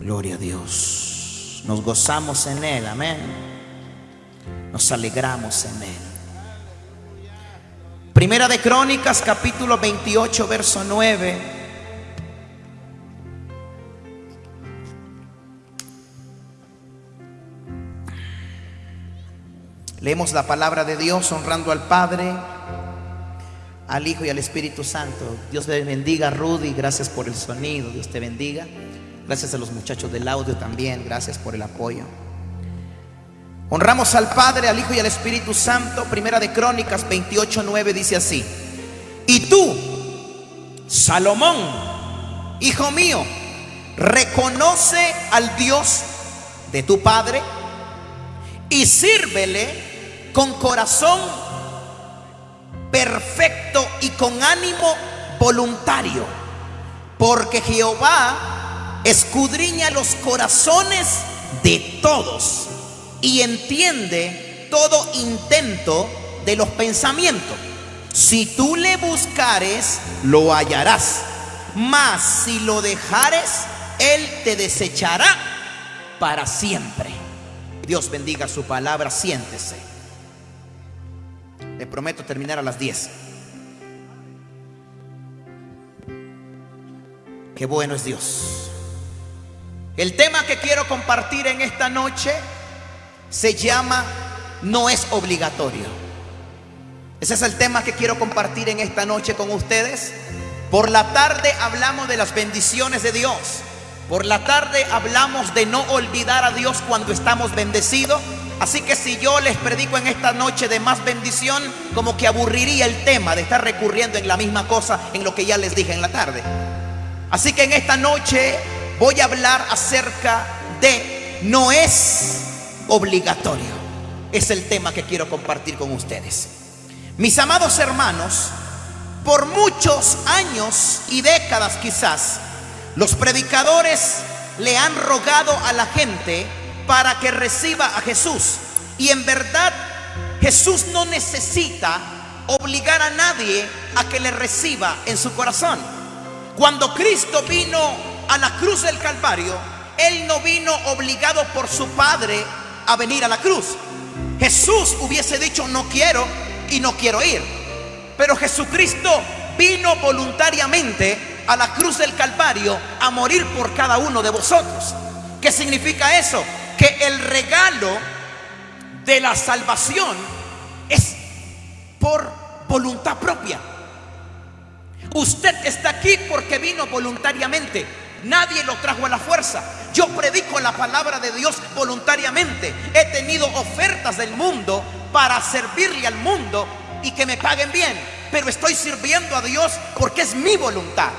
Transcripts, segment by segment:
Gloria a Dios. Nos gozamos en Él, amén. Nos alegramos en Él. Primera de Crónicas, capítulo 28, verso 9. Leemos la palabra de Dios honrando al Padre, al Hijo y al Espíritu Santo. Dios te bendiga, Rudy. Gracias por el sonido. Dios te bendiga. Gracias a los muchachos del audio también. Gracias por el apoyo. Honramos al Padre, al Hijo y al Espíritu Santo. Primera de Crónicas 28:9 dice así: Y tú, Salomón, hijo mío, reconoce al Dios de tu Padre y sírvele con corazón perfecto y con ánimo voluntario, porque Jehová escudriña los corazones de todos y entiende todo intento de los pensamientos. Si tú le buscares, lo hallarás. Mas si lo dejares, él te desechará para siempre. Dios bendiga su palabra, siéntese. Le prometo terminar a las 10. Qué bueno es Dios. El tema que quiero compartir en esta noche se llama No es obligatorio. Ese es el tema que quiero compartir en esta noche con ustedes. Por la tarde hablamos de las bendiciones de Dios. Por la tarde hablamos de no olvidar a Dios cuando estamos bendecidos. Así que si yo les predico en esta noche de más bendición, como que aburriría el tema de estar recurriendo en la misma cosa en lo que ya les dije en la tarde. Así que en esta noche voy a hablar acerca de no es obligatorio. Es el tema que quiero compartir con ustedes. Mis amados hermanos, por muchos años y décadas quizás, los predicadores le han rogado a la gente para que reciba a Jesús. Y en verdad Jesús no necesita obligar a nadie a que le reciba en su corazón. Cuando Cristo vino a la cruz del Calvario, Él no vino obligado por su Padre a venir a la cruz. Jesús hubiese dicho no quiero y no quiero ir. Pero Jesucristo vino voluntariamente a la cruz del Calvario a morir por cada uno de vosotros. ¿Qué significa eso? Que el regalo de la salvación es por voluntad propia. Usted está aquí porque vino voluntariamente. Nadie lo trajo a la fuerza. Yo predico la palabra de Dios voluntariamente. He tenido ofertas del mundo para servirle al mundo y que me paguen bien. Pero estoy sirviendo a Dios porque es mi voluntad.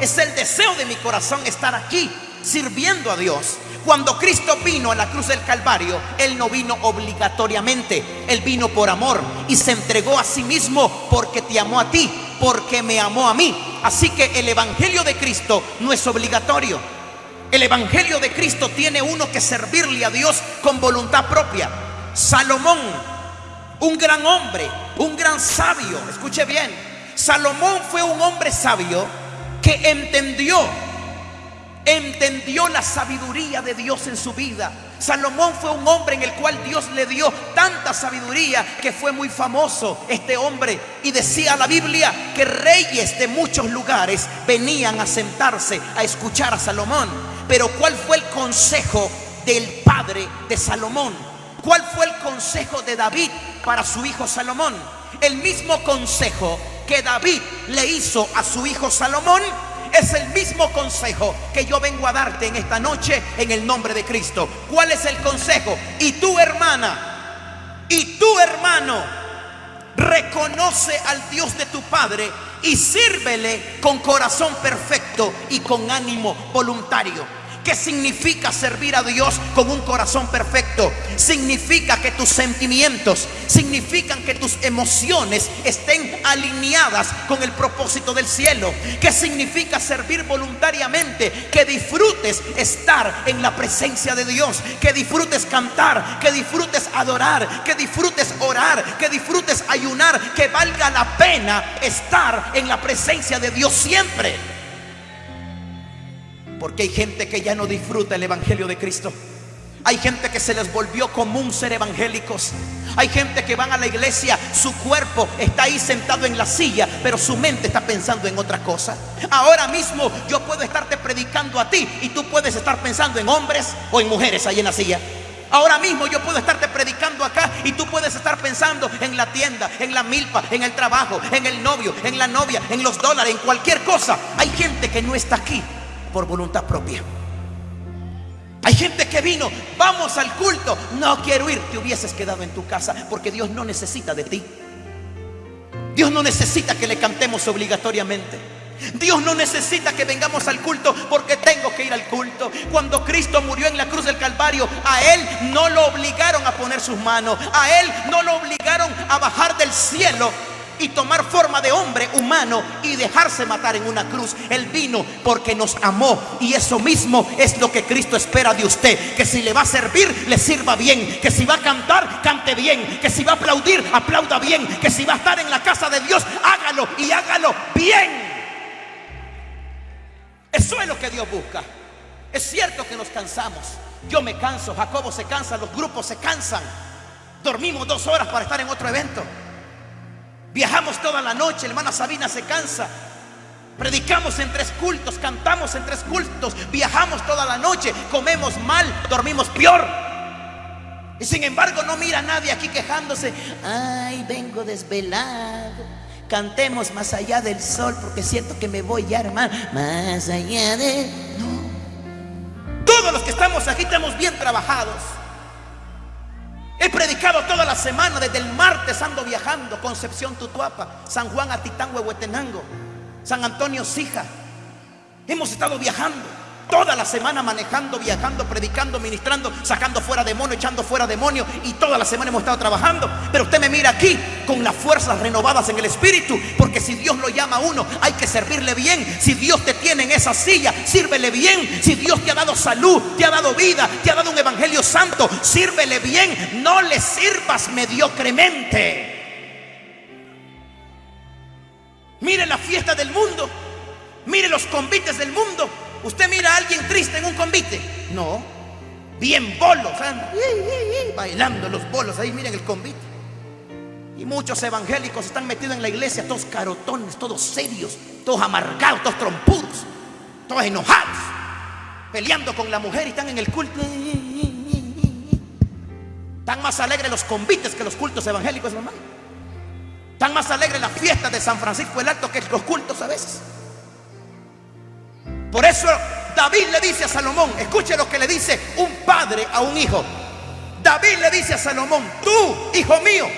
Es el deseo de mi corazón estar aquí sirviendo a Dios. Cuando Cristo vino a la cruz del Calvario, Él no vino obligatoriamente, Él vino por amor y se entregó a sí mismo porque te amó a ti, porque me amó a mí. Así que el Evangelio de Cristo no es obligatorio. El Evangelio de Cristo tiene uno que servirle a Dios con voluntad propia. Salomón, un gran hombre, un gran sabio, escuche bien, Salomón fue un hombre sabio que entendió, entendió la sabiduría de Dios en su vida. Salomón fue un hombre en el cual Dios le dio tanta sabiduría que fue muy famoso este hombre. Y decía la Biblia que reyes de muchos lugares venían a sentarse a escuchar a Salomón. Pero ¿cuál fue el consejo del padre de Salomón? ¿Cuál fue el consejo de David para su hijo Salomón? El mismo consejo que David le hizo a su hijo Salomón es el mismo consejo que yo vengo a darte en esta noche en el nombre de Cristo. ¿Cuál es el consejo? Y tu hermana, y tu hermano, reconoce al Dios de tu Padre y sírvele con corazón perfecto y con ánimo voluntario. ¿Qué significa servir a Dios con un corazón perfecto? Significa que tus sentimientos, significan que tus emociones estén alineadas con el propósito del cielo. ¿Qué significa servir voluntariamente? Que disfrutes estar en la presencia de Dios, que disfrutes cantar, que disfrutes adorar, que disfrutes orar, que disfrutes ayunar, que valga la pena estar en la presencia de Dios siempre. Porque hay gente que ya no disfruta el Evangelio de Cristo. Hay gente que se les volvió común ser evangélicos. Hay gente que van a la iglesia, su cuerpo está ahí sentado en la silla, pero su mente está pensando en otra cosa. Ahora mismo yo puedo estarte predicando a ti y tú puedes estar pensando en hombres o en mujeres ahí en la silla. Ahora mismo yo puedo estarte predicando acá y tú puedes estar pensando en la tienda, en la milpa, en el trabajo, en el novio, en la novia, en los dólares, en cualquier cosa. Hay gente que no está aquí por voluntad propia. Hay gente que vino, vamos al culto, no quiero ir, te hubieses quedado en tu casa porque Dios no necesita de ti. Dios no necesita que le cantemos obligatoriamente. Dios no necesita que vengamos al culto porque tengo que ir al culto. Cuando Cristo murió en la cruz del Calvario, a Él no lo obligaron a poner sus manos, a Él no lo obligaron a bajar del cielo y tomar forma de hombre humano y dejarse matar en una cruz. Él vino porque nos amó y eso mismo es lo que Cristo espera de usted. Que si le va a servir, le sirva bien. Que si va a cantar, cante bien. Que si va a aplaudir, aplauda bien. Que si va a estar en la casa de Dios, hágalo y hágalo bien. Eso es lo que Dios busca. Es cierto que nos cansamos. Yo me canso, Jacobo se cansa, los grupos se cansan. Dormimos dos horas para estar en otro evento. Viajamos toda la noche, hermana Sabina se cansa. Predicamos en tres cultos, cantamos en tres cultos, viajamos toda la noche, comemos mal, dormimos peor. Y sin embargo no mira a nadie aquí quejándose, ay, vengo desvelado. Cantemos más allá del sol porque siento que me voy ya, hermano, más allá de... No. Todos los que estamos aquí estamos bien trabajados. He predicado toda la semana, desde el martes ando viajando, Concepción Tutuapa, San Juan Atitán, Huehuetenango, San Antonio Sija. Hemos estado viajando. Toda la semana manejando, viajando, predicando, ministrando, sacando fuera demonio, echando fuera demonio. Y toda la semana hemos estado trabajando. Pero usted me mira aquí con las fuerzas renovadas en el espíritu. Porque si Dios lo llama a uno, hay que servirle bien. Si Dios te tiene en esa silla, sírvele bien. Si Dios te ha dado salud, te ha dado vida, te ha dado un evangelio santo, sírvele bien. No le sirvas mediocremente. Mire la fiesta del mundo. Mire los convites del mundo. ¿Usted mira a alguien triste en un convite? No. Bien bolos, bailando los bolos, ahí miren el convite. Y muchos evangélicos están metidos en la iglesia, todos carotones, todos serios, todos amargados, todos trompudos, todos enojados, peleando con la mujer y están en el culto. Están más alegres los convites que los cultos evangélicos, hermano. Están más alegres las fiestas de San Francisco el Alto que los cultos a veces. Por eso David le dice a Salomón, escuche lo que le dice un padre a un hijo. David le dice a Salomón, tú, hijo mío,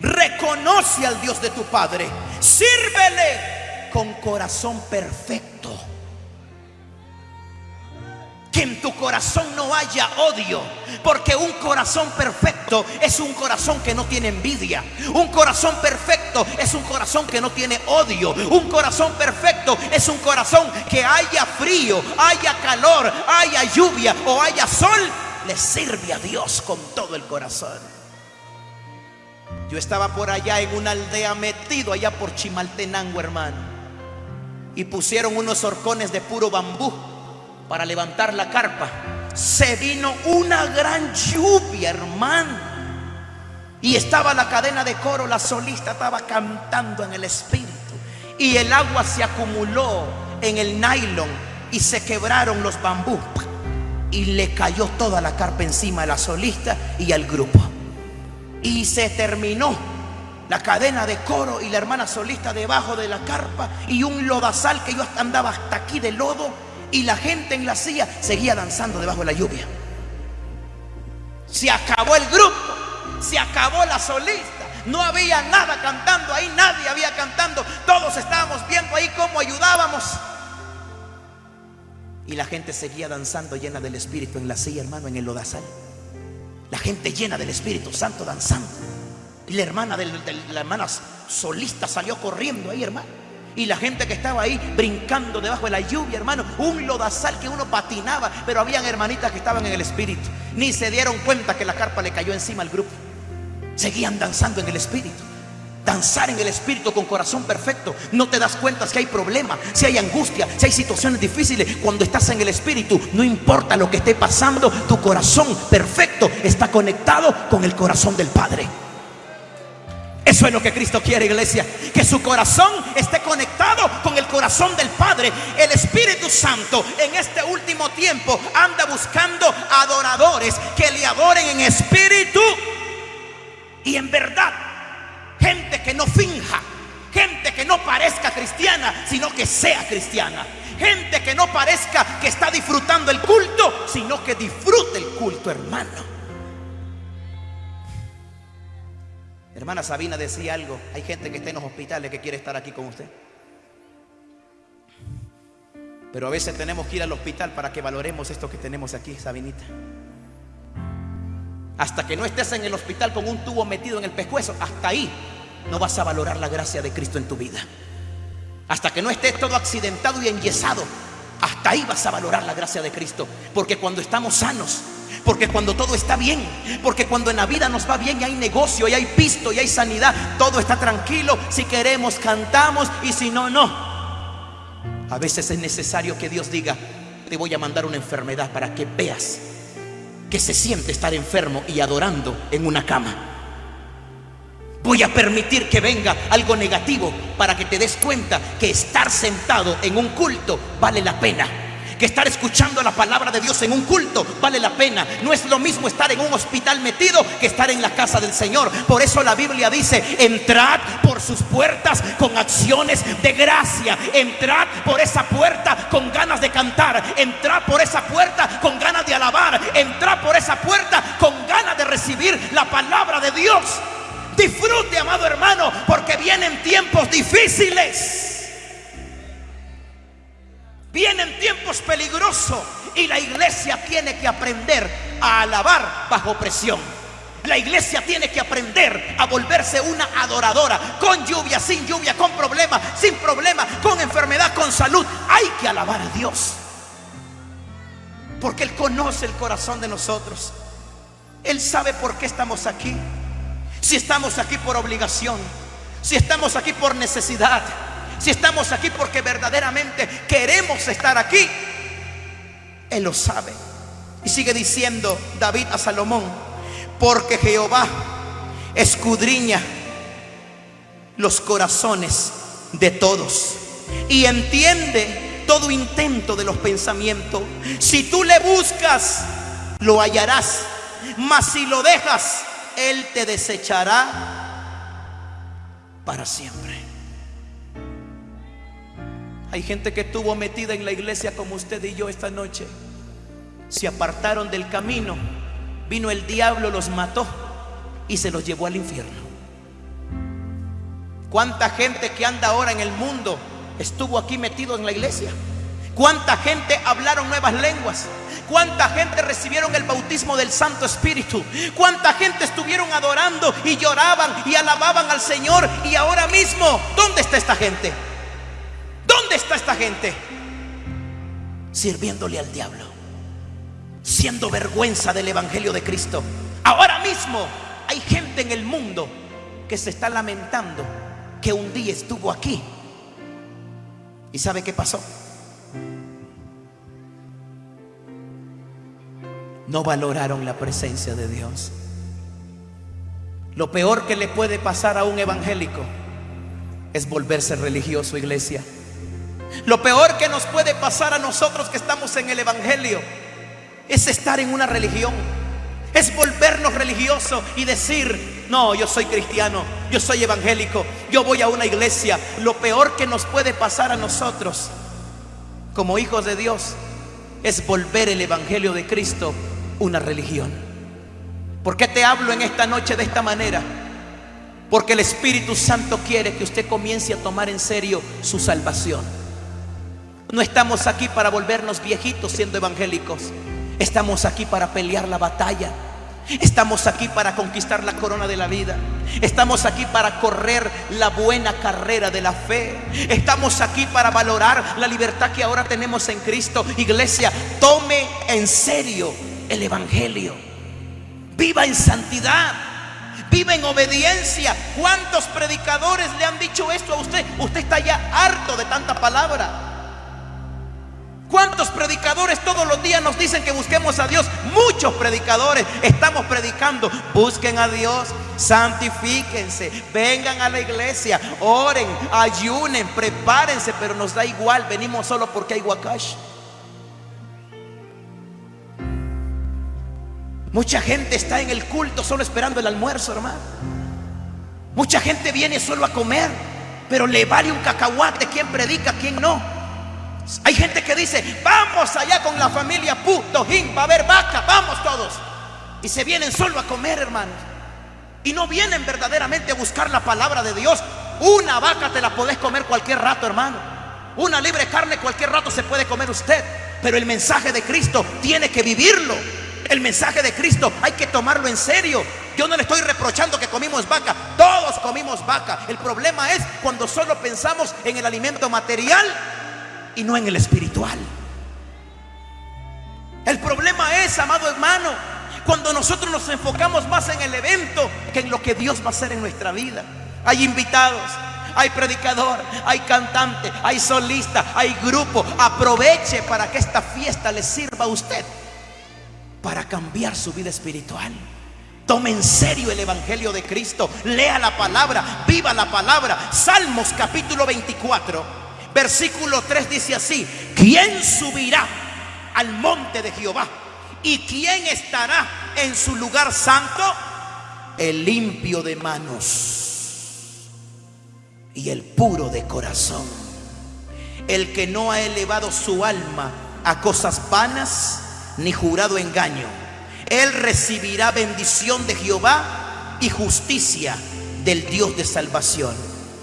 reconoce al Dios de tu padre, sírvele con corazón perfecto. Que en tu corazón no haya odio, porque un corazón perfecto es un corazón que no tiene envidia. Un corazón perfecto es un corazón que no tiene odio. Un corazón perfecto es un corazón que haya frío, haya calor, haya lluvia o haya sol, le sirve a Dios con todo el corazón. Yo estaba por allá en una aldea metido allá por Chimaltenango, hermano. Y pusieron unos horcones de puro bambú para levantar la carpa. Se vino una gran lluvia, hermano. Y estaba la cadena de coro, la solista estaba cantando en el espíritu. Y el agua se acumuló en el nylon y se quebraron los bambú. Y le cayó toda la carpa encima a la solista y al grupo. Y se terminó la cadena de coro y la hermana solista debajo de la carpa y un lodazal que yo andaba hasta aquí de lodo y la gente en la silla seguía danzando debajo de la lluvia. Se acabó el grupo, se acabó la solista, no había nada cantando ahí, nadie había cantando, todos estábamos viendo ahí cómo ayudábamos. Y la gente seguía danzando llena del Espíritu en la silla, hermano, en el lodazal. La gente llena del Espíritu Santo danzando. Y la hermana de la hermana solista salió corriendo ahí, hermano. Y la gente que estaba ahí brincando debajo de la lluvia, hermano, un lodazal que uno patinaba, pero habían hermanitas que estaban en el espíritu. Ni se dieron cuenta que la carpa le cayó encima al grupo. Seguían danzando en el espíritu. danzar en el espíritu con corazón perfecto. No te das cuenta si hay problemas, si hay angustia, si hay situaciones difíciles. Cuando estás en el espíritu, no importa lo que esté pasando, tu corazón perfecto está conectado con el corazón del Padre. Eso es lo que Cristo quiere, iglesia. Que su corazón esté conectado con el corazón del Padre. El Espíritu Santo en este último tiempo anda buscando adoradores que le adoren en espíritu y en verdad. Gente que no finja. Gente que no parezca cristiana, sino que sea cristiana. Gente que no parezca que está disfrutando el culto, sino que disfrute el culto, hermano. Hermana Sabina decía algo. Hay gente que está en los hospitales que quiere estar aquí con usted. Pero a veces tenemos que ir al hospital para que valoremos esto que tenemos aquí, Sabinita. Hasta que no estés en el hospital con un tubo metido en el pescuezo, hasta ahí no vas a valorar la gracia de Cristo en tu vida. Hasta que no estés todo accidentado y enyesado, hasta ahí vas a valorar la gracia de Cristo. Porque cuando estamos sanos, porque cuando todo está bien, porque cuando en la vida nos va bien y hay negocio y hay pisto y hay sanidad, todo está tranquilo. Si queremos cantamos y si no, no. A veces es necesario que Dios diga, te voy a mandar una enfermedad para que veas que se siente estar enfermo y adorando en una cama. Voy a permitir que venga algo negativo para que te des cuenta que estar sentado en un culto vale la pena que estar escuchando la palabra de Dios en un culto vale la pena. No es lo mismo estar en un hospital metido que estar en la casa del Señor. Por eso la Biblia dice, entrad por sus puertas con acciones de gracia. Entrad por esa puerta con ganas de cantar. Entrad por esa puerta con ganas de alabar. Entrad por esa puerta con ganas de recibir la palabra de Dios. Disfrute, amado hermano, porque vienen tiempos difíciles. Vienen tiempos peligrosos y la iglesia tiene que aprender a alabar bajo presión. La iglesia tiene que aprender a volverse una adoradora, con lluvia, sin lluvia, con problema, sin problema, con enfermedad, con salud. Hay que alabar a Dios. Porque Él conoce el corazón de nosotros. Él sabe por qué estamos aquí. Si estamos aquí por obligación, si estamos aquí por necesidad, si estamos aquí porque verdaderamente queremos estar aquí, Él lo sabe. Y sigue diciendo David a Salomón, porque Jehová escudriña los corazones de todos y entiende todo intento de los pensamientos. Si tú le buscas, lo hallarás, mas si lo dejas, Él te desechará para siempre. Hay gente que estuvo metida en la iglesia como usted y yo esta noche. Se apartaron del camino. Vino el diablo, los mató y se los llevó al infierno. ¿Cuánta gente que anda ahora en el mundo estuvo aquí metido en la iglesia? ¿Cuánta gente hablaron nuevas lenguas? ¿Cuánta gente recibieron el bautismo del Santo Espíritu? ¿Cuánta gente estuvieron adorando y lloraban y alababan al Señor? Y ahora mismo, ¿dónde está esta gente? ¿Dónde está esta gente? Sirviéndole al diablo, siendo vergüenza del Evangelio de Cristo. Ahora mismo hay gente en el mundo que se está lamentando que un día estuvo aquí. ¿Y sabe qué pasó? No valoraron la presencia de Dios. Lo peor que le puede pasar a un evangélico es volverse religioso, iglesia. Lo peor que nos puede pasar a nosotros que estamos en el Evangelio es estar en una religión. Es volvernos religiosos y decir, no, yo soy cristiano, yo soy evangélico, yo voy a una iglesia. Lo peor que nos puede pasar a nosotros como hijos de Dios es volver el Evangelio de Cristo una religión. ¿Por qué te hablo en esta noche de esta manera? Porque el Espíritu Santo quiere que usted comience a tomar en serio su salvación. No estamos aquí para volvernos viejitos siendo evangélicos. Estamos aquí para pelear la batalla. Estamos aquí para conquistar la corona de la vida. Estamos aquí para correr la buena carrera de la fe. Estamos aquí para valorar la libertad que ahora tenemos en Cristo. Iglesia, tome en serio el Evangelio. Viva en santidad. Vive en obediencia. ¿Cuántos predicadores le han dicho esto a usted? Usted está ya harto de tanta palabra. ¿Cuántos predicadores todos los días nos dicen que busquemos a Dios? Muchos predicadores estamos predicando. Busquen a Dios, santifíquense, vengan a la iglesia, oren, ayunen, prepárense, pero nos da igual, venimos solo porque hay wakash. Mucha gente está en el culto solo esperando el almuerzo, hermano. Mucha gente viene solo a comer, pero le vale un cacahuate quién predica, quién no. Hay gente que dice, vamos allá con la familia Putojin, va a haber vaca, vamos todos. Y se vienen solo a comer, hermanos. Y no vienen verdaderamente a buscar la palabra de Dios. Una vaca te la podés comer cualquier rato, hermano. Una libre carne cualquier rato se puede comer usted. Pero el mensaje de Cristo tiene que vivirlo. El mensaje de Cristo hay que tomarlo en serio. Yo no le estoy reprochando que comimos vaca. Todos comimos vaca. El problema es cuando solo pensamos en el alimento material y no en el espiritual. El problema es, amado hermano, cuando nosotros nos enfocamos más en el evento que en lo que Dios va a hacer en nuestra vida. Hay invitados, hay predicador, hay cantante, hay solista, hay grupo. Aproveche para que esta fiesta le sirva a usted para cambiar su vida espiritual. Tome en serio el Evangelio de Cristo. Lea la palabra, viva la palabra. Salmos capítulo 24 Versículo 3 dice así, ¿quién subirá al monte de Jehová? ¿Y quién estará en su lugar santo? El limpio de manos y el puro de corazón. El que no ha elevado su alma a cosas vanas ni jurado engaño. Él recibirá bendición de Jehová y justicia del Dios de salvación.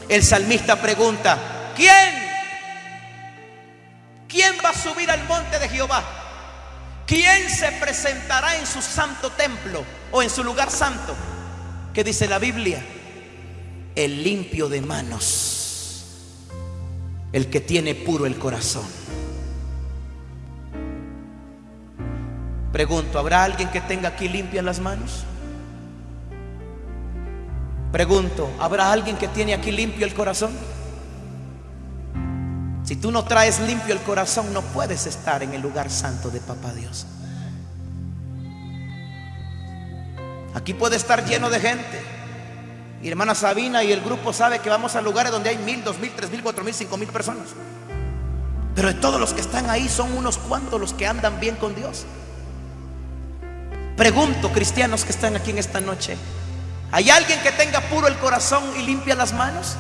El salmista pregunta, ¿quién ¿Quién va a subir al monte de Jehová? ¿Quién se presentará en su santo templo o en su lugar santo? ¿Qué dice la Biblia? El limpio de manos, el que tiene puro el corazón. Pregunto, ¿habrá alguien que tenga aquí limpias las manos? Pregunto, ¿habrá alguien que tiene aquí limpio el corazón? Si tú no traes limpio el corazón, no puedes estar en el lugar santo de Papá Dios. Aquí puede estar lleno de gente. Hermana Sabina y el grupo sabe que vamos a lugares donde hay mil, dos mil, tres mil, cuatro mil, cinco mil personas. Pero de todos los que están ahí son unos cuantos los que andan bien con Dios. Pregunto, cristianos que están aquí en esta noche, ¿hay alguien que tenga puro el corazón y limpia las manos?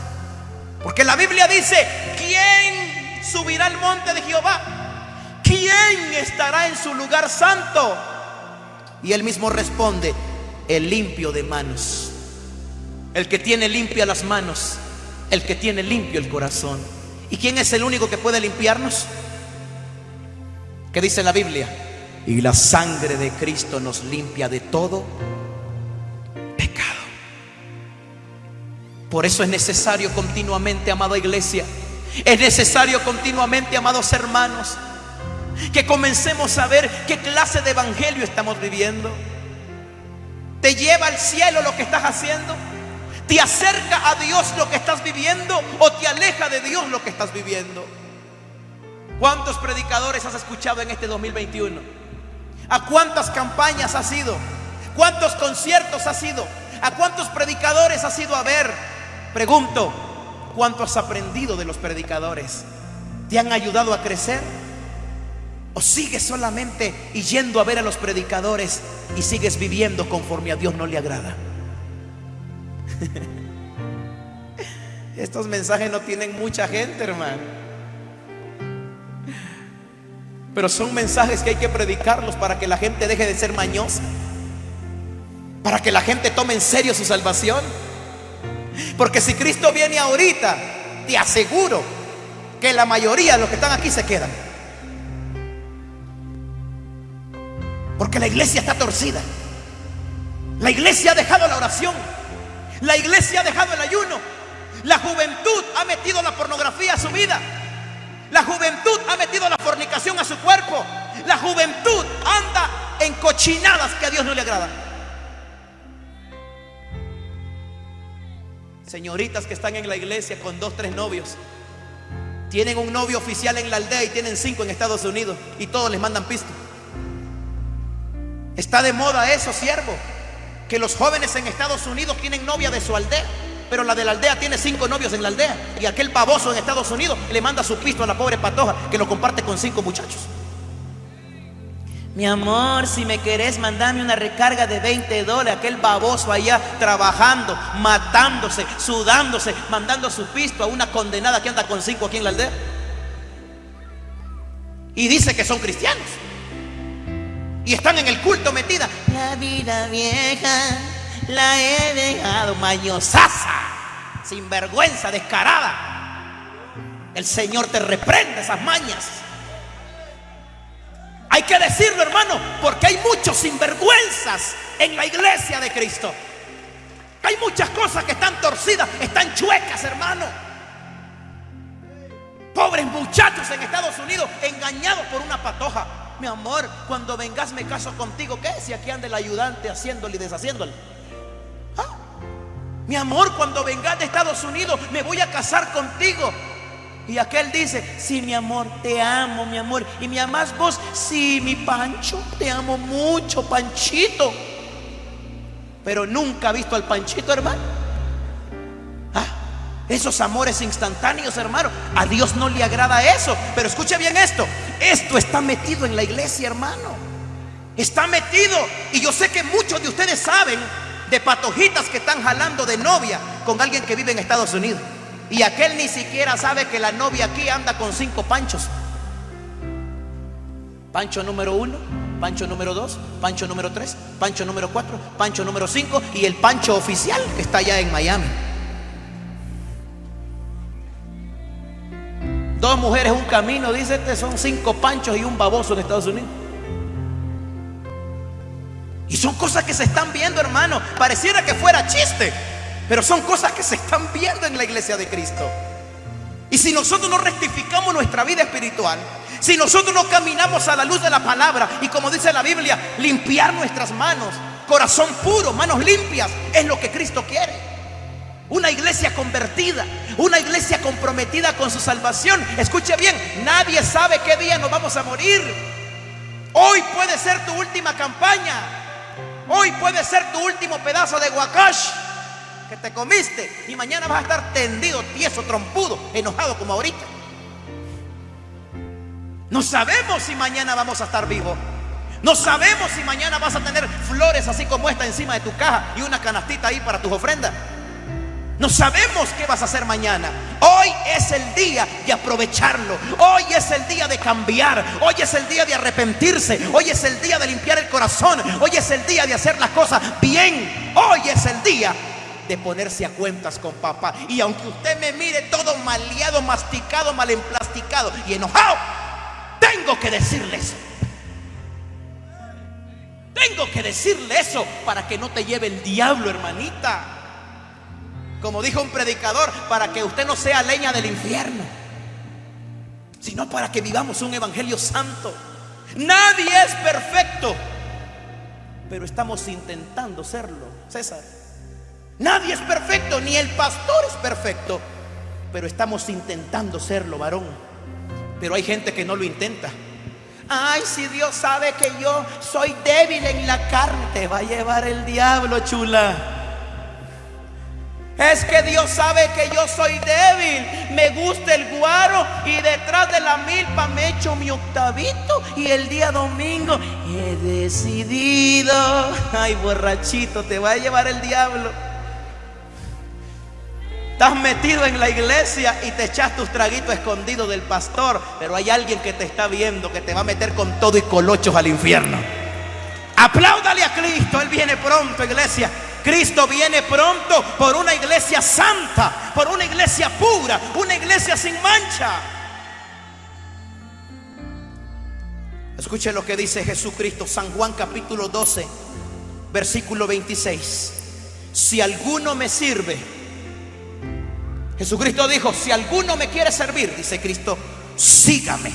Porque la Biblia dice, ¿quién subirá al monte de Jehová? ¿Quién estará en su lugar santo? Y él mismo responde, el limpio de manos, el que tiene limpia las manos, el que tiene limpio el corazón. ¿Y quién es el único que puede limpiarnos? ¿Qué dice la Biblia? Y la sangre de Cristo nos limpia de todo pecado. Por eso es necesario continuamente, amada iglesia, es necesario continuamente, amados hermanos, que comencemos a ver qué clase de evangelio estamos viviendo. ¿Te lleva al cielo lo que estás haciendo? ¿Te acerca a Dios lo que estás viviendo o te aleja de Dios lo que estás viviendo? ¿Cuántos predicadores has escuchado en este 2021? ¿A cuántas campañas has ido? ¿Cuántos conciertos has ido? ¿A cuántos predicadores has ido a ver? Pregunto, ¿Cuánto has aprendido de los predicadores? ¿Te han ayudado a crecer? ¿O sigues solamente yendo a ver a los predicadores y sigues viviendo conforme a Dios no le agrada? Estos mensajes no tienen mucha gente, hermano. Pero son mensajes que hay que predicarlos para que la gente deje de ser mañosa. Para que la gente tome en serio su salvación. Porque si Cristo viene ahorita, te aseguro que la mayoría de los que están aquí se quedan. Porque la iglesia está torcida. La iglesia ha dejado la oración. La iglesia ha dejado el ayuno. La juventud ha metido la pornografía a su vida. La juventud ha metido la fornicación a su cuerpo. La juventud anda en cochinadas que a Dios no le agradan. Señoritas que están en la iglesia con dos, tres novios. Tienen un novio oficial en la aldea y tienen cinco en Estados Unidos y todos les mandan pisto. Está de moda eso, siervo. Que los jóvenes en Estados Unidos tienen novia de su aldea. Pero la de la aldea tiene cinco novios en la aldea. Y aquel baboso en Estados Unidos le manda su pisto a la pobre patoja que lo comparte con cinco muchachos. Mi amor, si me querés, mandame una recarga de 20 dólares. Aquel baboso allá trabajando, matándose, sudándose, mandando su pisto a una condenada que anda con cinco aquí en la aldea. Y dice que son cristianos. Y están en el culto metida. La vida vieja la he dejado mañosaza, sin vergüenza, descarada. El Señor te reprende esas mañas. Que decirlo, hermano, porque hay muchos sinvergüenzas en la iglesia de Cristo. Hay muchas cosas que están torcidas, están chuecas, hermano. Pobres muchachos en Estados Unidos engañados por una patoja. Mi amor, cuando vengas me caso contigo. ¿Qué? Si aquí anda el ayudante haciéndole y deshaciéndole. ¿Ah? Mi amor, cuando vengas de Estados Unidos me voy a casar contigo. Y aquel dice, sí, mi amor, te amo, mi amor. Y me amas vos, sí, mi Pancho, te amo mucho, Panchito. Pero nunca ha visto al Panchito, hermano. Ah, esos amores instantáneos, hermano. A Dios no le agrada eso. Pero escuche bien esto. Esto está metido en la iglesia, hermano. Está metido. Y yo sé que muchos de ustedes saben de patojitas que están jalando de novia con alguien que vive en Estados Unidos. Y aquel ni siquiera sabe que la novia aquí anda con cinco panchos. Pancho número uno, Pancho número dos, Pancho número tres, Pancho número cuatro, Pancho número cinco y el Pancho oficial que está allá en Miami. Dos mujeres, un camino, dice este, son cinco panchos y un baboso en Estados Unidos. Y son cosas que se están viendo, hermano. Pareciera que fuera chiste. Pero son cosas que se están viendo en la iglesia de Cristo. Y si nosotros no rectificamos nuestra vida espiritual, si nosotros no caminamos a la luz de la palabra y como dice la Biblia, limpiar nuestras manos, corazón puro, manos limpias, es lo que Cristo quiere. Una iglesia convertida, una iglesia comprometida con su salvación. Escuche bien, nadie sabe qué día nos vamos a morir. Hoy puede ser tu última campaña. Hoy puede ser tu último pedazo de guacash que te comiste y mañana vas a estar tendido, tieso, trompudo, enojado como ahorita. No sabemos si mañana vamos a estar vivos. No sabemos si mañana vas a tener flores así como esta encima de tu caja y una canastita ahí para tus ofrendas. No sabemos qué vas a hacer mañana. Hoy es el día de aprovecharlo. Hoy es el día de cambiar. Hoy es el día de arrepentirse. Hoy es el día de limpiar el corazón. Hoy es el día de hacer las cosas bien. Hoy es el día de ponerse a cuentas con papá. Y aunque usted me mire todo maleado, masticado, mal emplasticado y enojado, tengo que decirle eso. Tengo que decirle eso para que no te lleve el diablo, hermanita. Como dijo un predicador, para que usted no sea leña del infierno, sino para que vivamos un evangelio santo. Nadie es perfecto, pero estamos intentando serlo, César. Nadie es perfecto, ni el pastor es perfecto. Pero estamos intentando serlo, varón. Pero hay gente que no lo intenta. Ay, si Dios sabe que yo soy débil en la carne, te va a llevar el diablo, chula. Es que Dios sabe que yo soy débil. Me gusta el guaro y detrás de la milpa me echo mi octavito. Y el día domingo he decidido. Ay, borrachito, te va a llevar el diablo. Estás metido en la iglesia y te echas tus traguitos escondidos del pastor, pero hay alguien que te está viendo que te va a meter con todo y colochos al infierno. Apláudale a Cristo, Él viene pronto, iglesia. Cristo viene pronto por una iglesia santa, por una iglesia pura, una iglesia sin mancha. Escuche lo que dice Jesucristo, San Juan capítulo 12, versículo 26. Si alguno me sirve, Jesucristo dijo, si alguno me quiere servir, dice Cristo, sígame.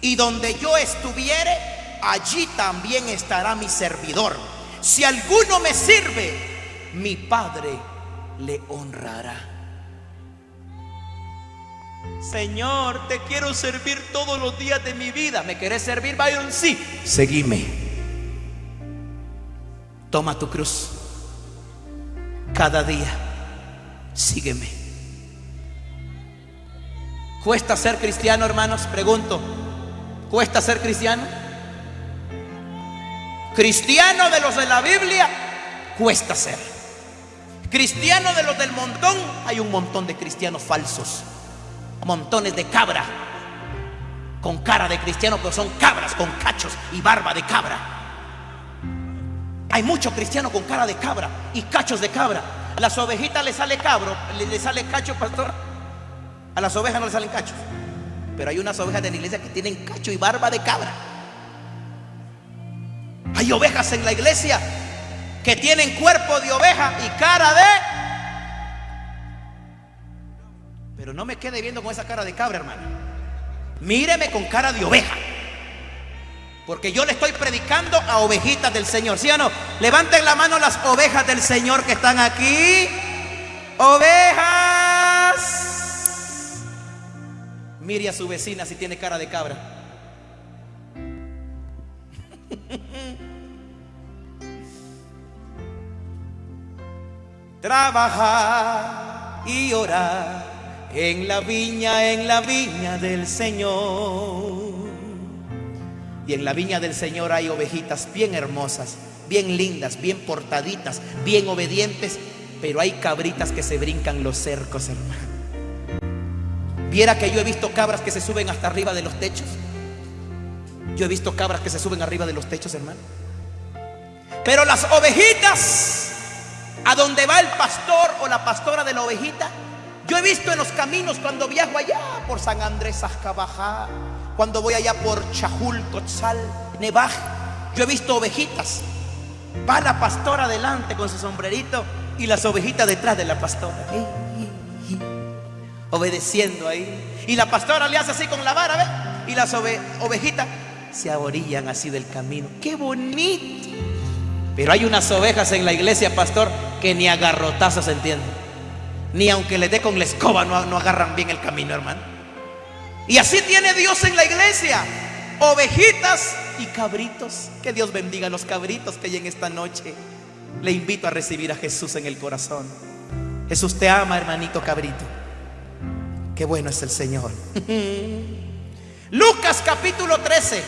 Y donde yo estuviere, allí también estará mi servidor. Si alguno me sirve, mi Padre le honrará. Señor, te quiero servir todos los días de mi vida. ¿Me querés servir, Byron? Sí. Seguime. Toma tu cruz. Cada día. Sígueme. ¿Cuesta ser cristiano, hermanos? Pregunto. ¿Cuesta ser cristiano? Cristiano de los de la Biblia, cuesta ser. Cristiano de los del montón, hay un montón de cristianos falsos. Montones de cabra. Con cara de cristiano, pero son cabras con cachos y barba de cabra. Hay muchos cristianos con cara de cabra y cachos de cabra. Las ovejitas le sale cabro, le sale cacho, pastor. A las ovejas no le salen cachos. Pero hay unas ovejas de la iglesia que tienen cacho y barba de cabra. Hay ovejas en la iglesia que tienen cuerpo de oveja y cara de... Pero no me quede viendo con esa cara de cabra, hermano. Míreme con cara de oveja. Porque yo le estoy predicando a ovejitas del Señor, ¿sí o no? Levanten la mano las ovejas del Señor que están aquí. Ovejas. Mire a su vecina si tiene cara de cabra. Trabajar y orar en la viña, en la viña del Señor. Y en la viña del Señor hay ovejitas bien hermosas, bien lindas, bien portaditas, bien obedientes, pero hay cabritas que se brincan los cercos, hermano. Viera que yo he visto cabras que se suben hasta arriba de los techos. Yo he visto cabras que se suben arriba de los techos, hermano. Pero las ovejitas a donde va el pastor o la pastora de la ovejita. Yo he visto en los caminos cuando viajo allá por San Andrés Azcabajá, cuando voy allá por Chajul, Cotzal, Nevaj, yo he visto ovejitas. Va la pastora adelante con su sombrerito y las ovejitas detrás de la pastora. Obedeciendo ahí. Y la pastora le hace así con la vara, ¿ve? Y las ovejitas se aborillan así del camino. ¡Qué bonito! Pero hay unas ovejas en la iglesia, pastor, que ni agarrotazos entienden. Ni aunque les dé con la escoba no, no agarran bien el camino, hermano. Y así tiene Dios en la iglesia. Ovejitas y cabritos. Que Dios bendiga a los cabritos que hay en esta noche. Le invito a recibir a Jesús en el corazón. Jesús te ama, hermanito cabrito. Qué bueno es el Señor. Lucas capítulo 13,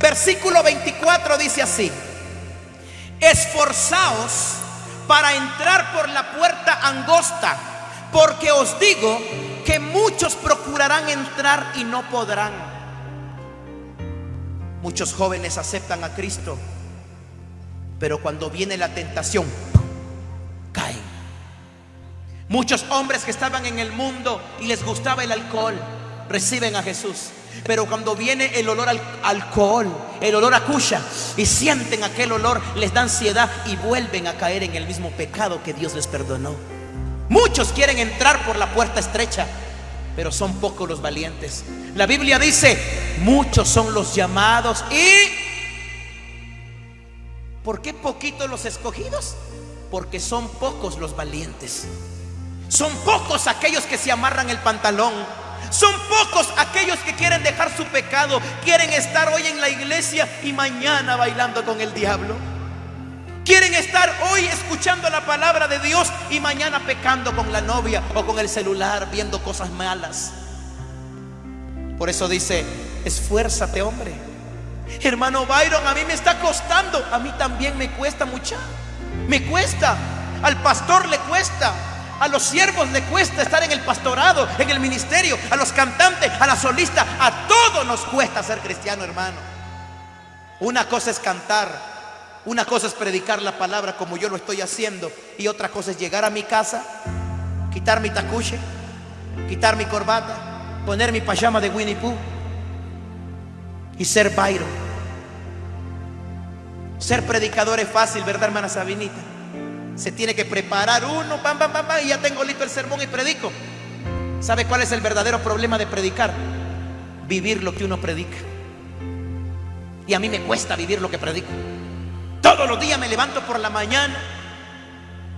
versículo 24 dice así esforzaos para entrar por la puerta angosta, porque os digo que muchos procurarán entrar y no podrán. Muchos jóvenes aceptan a Cristo, pero cuando viene la tentación. Muchos hombres que estaban en el mundo y les gustaba el alcohol, reciben a Jesús. Pero cuando viene el olor al alcohol, el olor a cucha, y sienten aquel olor, les da ansiedad y vuelven a caer en el mismo pecado que Dios les perdonó. Muchos quieren entrar por la puerta estrecha, pero son pocos los valientes. La Biblia dice, muchos son los llamados y... ¿Por qué poquitos los escogidos? Porque son pocos los valientes. Son pocos aquellos que se amarran el pantalón son pocos aquellos que quieren dejar su pecado, quieren estar hoy en la iglesia y mañana bailando con el diablo. Quieren estar hoy escuchando la palabra de Dios y mañana pecando con la novia o con el celular, viendo cosas malas. Por eso dice, esfuérzate hombre. Hermano Byron, a mí me está costando, a mí también me cuesta mucha. Me cuesta, al pastor le cuesta, a los siervos le cuesta estar en el pastorado, en el ministerio, a los cantantes, a la solista, a todos nos cuesta ser cristiano, hermano. Una cosa es cantar, una cosa es predicar la palabra como yo lo estoy haciendo, y otra cosa es llegar a mi casa, quitar mi tacuche, quitar mi corbata, poner mi pajama de Winnie Pooh y ser Byron. Ser predicador es fácil, ¿verdad, hermana Sabinita? Se tiene que preparar uno, pam, pam, pam, pam, y ya tengo listo el sermón y predico. ¿Sabe cuál es el verdadero problema de predicar? Vivir lo que uno predica. Y a mí me cuesta vivir lo que predico. Todos los días me levanto por la mañana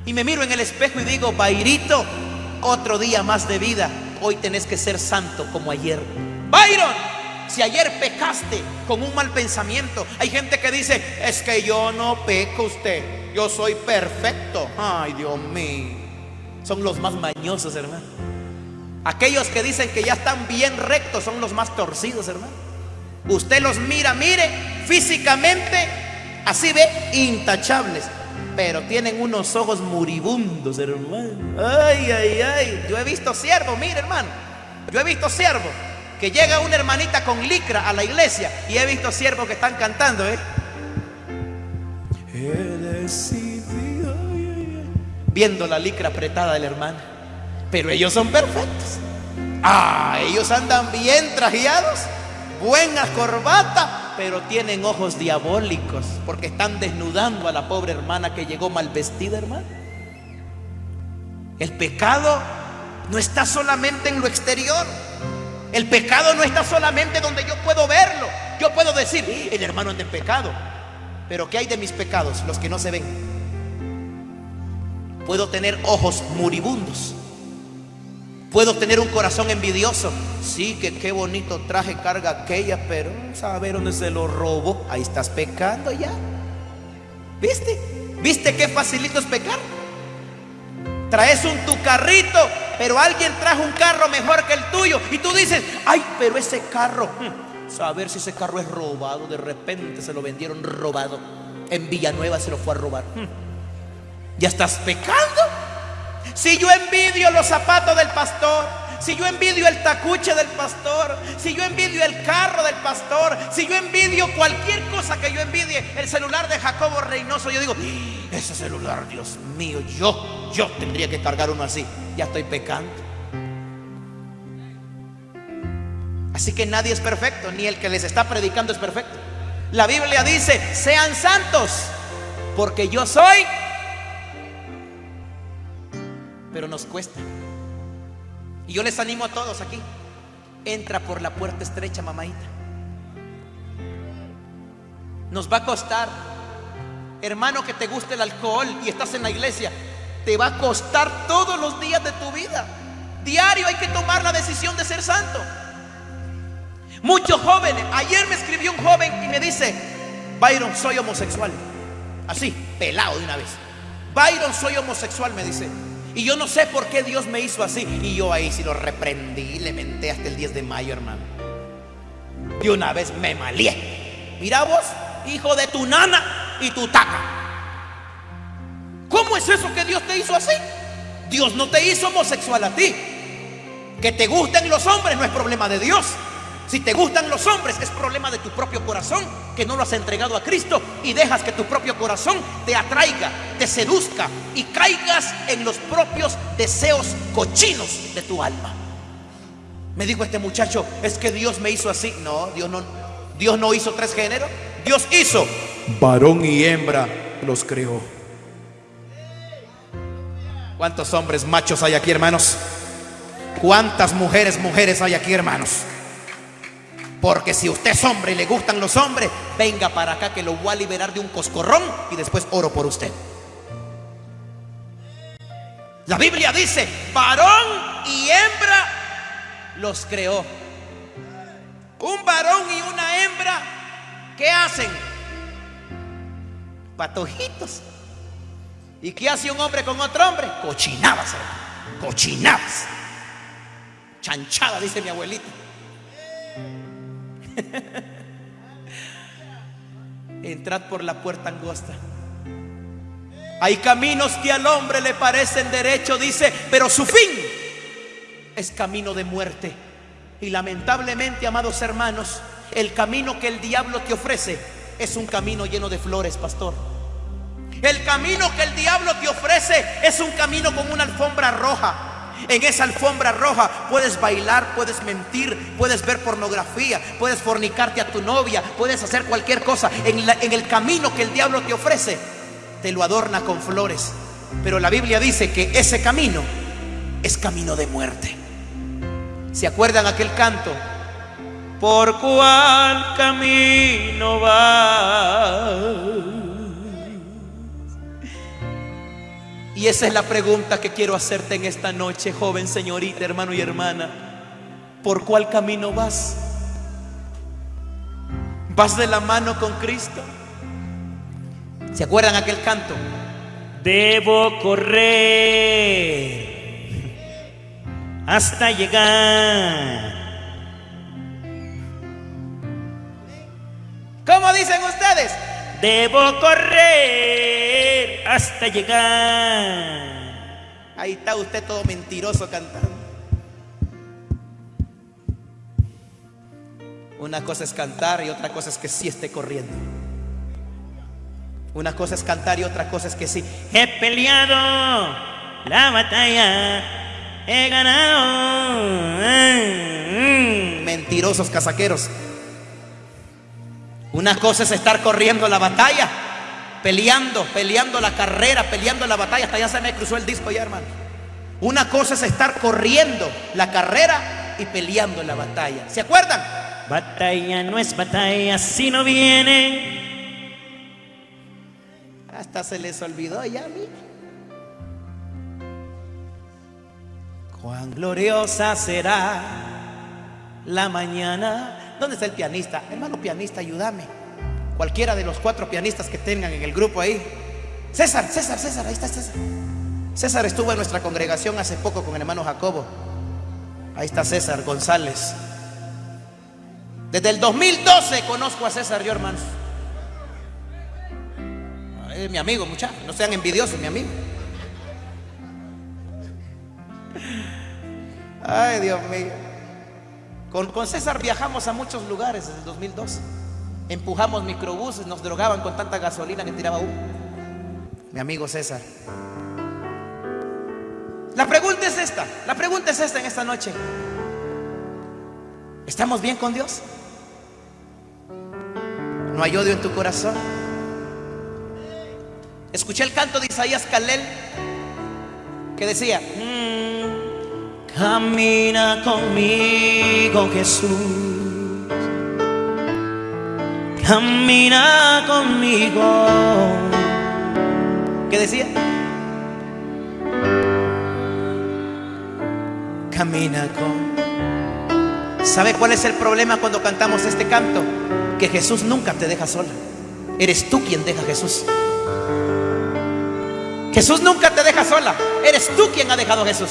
Y me miro en el espejo y digo, Bairito, otro día más de vida. Hoy tenés que ser santo como ayer. Byron, si ayer pecaste con un mal pensamiento, hay gente que dice, es que yo no peco usted, yo soy perfecto. Ay, Dios mío. Son los más mañosos, hermano. Aquellos que dicen que ya están bien rectos son los más torcidos, hermano. Usted los mira, mire, físicamente, así ve, intachables. Pero tienen unos ojos moribundos, hermano. Ay, ay, ay. Yo he visto siervo, mire, hermano. Yo he visto siervo que llega una hermanita con licra a la iglesia y he visto siervos que están cantando, ¿eh? Viendo la licra apretada de la hermana. Pero ellos son perfectos. Ah, ellos andan bien trajeados, buena corbata, pero tienen ojos diabólicos porque están desnudando a la pobre hermana que llegó mal vestida, hermano. El pecado no está solamente en lo exterior. El pecado no está solamente donde yo puedo verlo. Yo puedo decir, el hermano anda en pecado. Pero ¿qué hay de mis pecados? Los que no se ven. Puedo tener ojos moribundos. Puedo tener un corazón envidioso. Sí, que qué bonito traje carga aquella, pero saber dónde se lo robo. Ahí estás pecando ya. ¿Viste? ¿Viste qué facilito es pecar? Traes un tu carrito, pero alguien trajo un carro mejor que el tuyo. Y tú dices, ay, pero ese carro, hmm, saber si ese carro es robado. De repente se lo vendieron robado. En Villanueva se lo fue a robar. Hmm. Ya estás pecando. Si yo envidio los zapatos del pastor, si yo envidio el tacuche del pastor, si yo envidio el carro del pastor, si yo envidio cualquier cosa que yo envidie, el celular de Jacobo Reynoso, yo digo, ese celular, Dios mío, yo, yo tendría que cargar uno así. Ya estoy pecando. Así que nadie es perfecto, ni el que les está predicando es perfecto. La Biblia dice, sean santos, porque yo soy, pero nos cuesta. Y yo les animo a todos aquí. Entra por la puerta estrecha, mamáita. Nos va a costar, hermano, que te guste el alcohol y estás en la iglesia. Te va a costar todos los días de tu vida. Diario hay que tomar la decisión de ser santo. Muchos jóvenes, ayer me escribió un joven y me dice, Byron, soy homosexual. Así, pelado de una vez. Byron, soy homosexual, me dice. Y yo no sé por qué Dios me hizo así. Y yo ahí sí lo reprendí, le menté hasta el 10 de mayo, hermano. De una vez me malié. Mira vos, hijo de tu nana y tu taca. ¿Cómo es eso que Dios te hizo así? Dios no te hizo homosexual a ti. Que te gusten los hombres no es problema de Dios. Si te gustan los hombres, es problema de tu propio corazón, que no lo has entregado a Cristo y dejas que tu propio corazón te atraiga, te seduzca y caigas en los propios deseos cochinos de tu alma. Me dijo este muchacho, es que Dios me hizo así. No, Dios no, Dios no hizo tres géneros. Dios hizo varón y hembra, los creó. ¿Cuántos hombres machos hay aquí, hermanos? ¿Cuántas mujeres, mujeres hay aquí, hermanos? Porque si usted es hombre y le gustan los hombres, venga para acá que lo voy a liberar de un coscorrón y después oro por usted. La Biblia dice, varón y hembra los creó. Un varón y una hembra, ¿qué hacen? Patojitos. ¿Y qué hace un hombre con otro hombre? Cochinadas, cochinadas. Chanchada, dice mi abuelita. Entrad por la puerta angosta. Hay caminos que al hombre le parecen derecho, dice, pero su fin es camino de muerte. Y lamentablemente, amados hermanos, el camino que el diablo te ofrece es un camino lleno de flores, pastor. El camino que el diablo te ofrece es un camino con una alfombra roja. En esa alfombra roja puedes bailar, puedes mentir, puedes ver pornografía, puedes fornicarte a tu novia, puedes hacer cualquier cosa. En, el camino que el diablo te ofrece, te lo adorna con flores. Pero la Biblia dice que ese camino es camino de muerte. ¿Se acuerdan aquel canto? ¿Por cuál camino va? Y esa es la pregunta que quiero hacerte en esta noche, joven, señorita, hermano y hermana. ¿Por cuál camino vas? ¿Vas de la mano con Cristo? ¿Se acuerdan aquel canto? Debo correr hasta llegar. ¿Cómo dicen ustedes? Debo correr hasta llegar. Ahí está usted todo mentiroso cantando. Una cosa es cantar y otra cosa es que sí esté corriendo. Una cosa es cantar y otra cosa es que sí. He peleado la batalla, he ganado. Mentirosos casaqueros. Una cosa es estar corriendo la batalla, peleando, peleando la carrera, peleando la batalla. Hasta ya se me cruzó el disco ya, hermano. Una cosa es estar corriendo la carrera y peleando la batalla. ¿Se acuerdan? Batalla no es batalla si no viene. Hasta se les olvidó ya, mí. Cuán gloriosa será la mañana. ¿Dónde está el pianista? Hermano pianista, ayúdame. Cualquiera de los cuatro pianistas que tengan en el grupo ahí. César, César, César, ahí está César. César estuvo en nuestra congregación hace poco con el hermano Jacobo. Ahí está César González. Desde el 2012 conozco a César yo, hermanos. Es mi amigo, muchachos. No sean envidiosos, mi amigo. Ay, Dios mío. Con, César viajamos a muchos lugares desde el 2012. Empujamos microbuses, nos drogaban con tanta gasolina que tiraba humo. Mi amigo César. La pregunta es esta. La pregunta es esta en esta noche. ¿Estamos bien con Dios? ¿No hay odio en tu corazón? Escuché el canto de Isaías Calel que decía, camina conmigo Jesús, camina conmigo. ¿Qué decía? Camina con... ¿Sabe cuál es el problema cuando cantamos este canto? Que Jesús nunca te deja sola. Eres tú quien deja a Jesús. Jesús nunca te deja sola. Eres tú quien ha dejado a Jesús.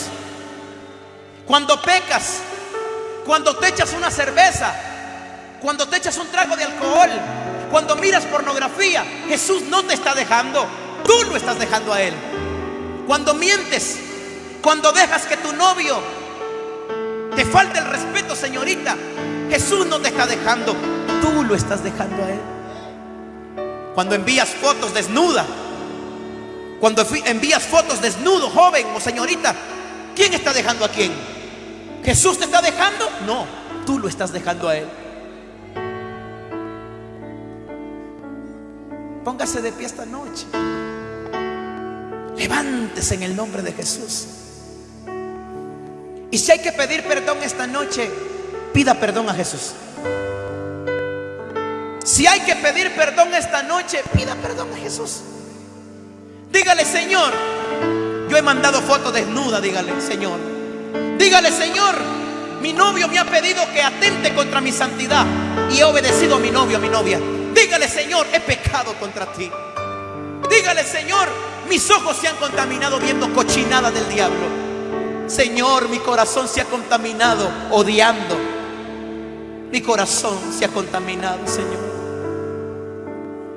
Cuando pecas, cuando te echas una cerveza, cuando te echas un trago de alcohol, cuando miras pornografía, Jesús no te está dejando. Tú lo estás dejando a Él. Cuando mientes, cuando dejas que tu novio te falte el respeto, señorita, Jesús no te está dejando. Tú lo estás dejando a Él. Cuando envías fotos desnuda, cuando envías fotos desnudo, joven o señorita, ¿quién está dejando a quién? ¿Jesús te está dejando? No, tú lo estás dejando a Él. Póngase de pie esta noche. Levántese en el nombre de Jesús. Y si hay que pedir perdón esta noche, pida perdón a Jesús. Si hay que pedir perdón esta noche, pida perdón a Jesús. Dígale, Señor, yo he mandado fotos desnuda, dígale, Señor. Dígale, Señor, mi novio me ha pedido que atente contra mi santidad y he obedecido a mi novio, a mi novia. Dígale, Señor, he pecado contra ti. Dígale, Señor, mis ojos se han contaminado viendo cochinada del diablo. Señor, mi corazón se ha contaminado odiando. Mi corazón se ha contaminado, Señor.